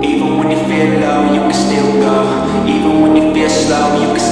Even when you feel low, you can still go. Even when you feel slow, you can still go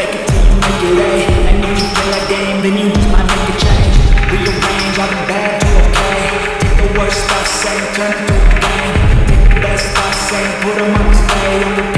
Fake it till you make it A And if you play that game Then you might make a change. Rearrange all the bad to okay. Take the worst thoughts and turn it to a game Take the best thoughts and put them on display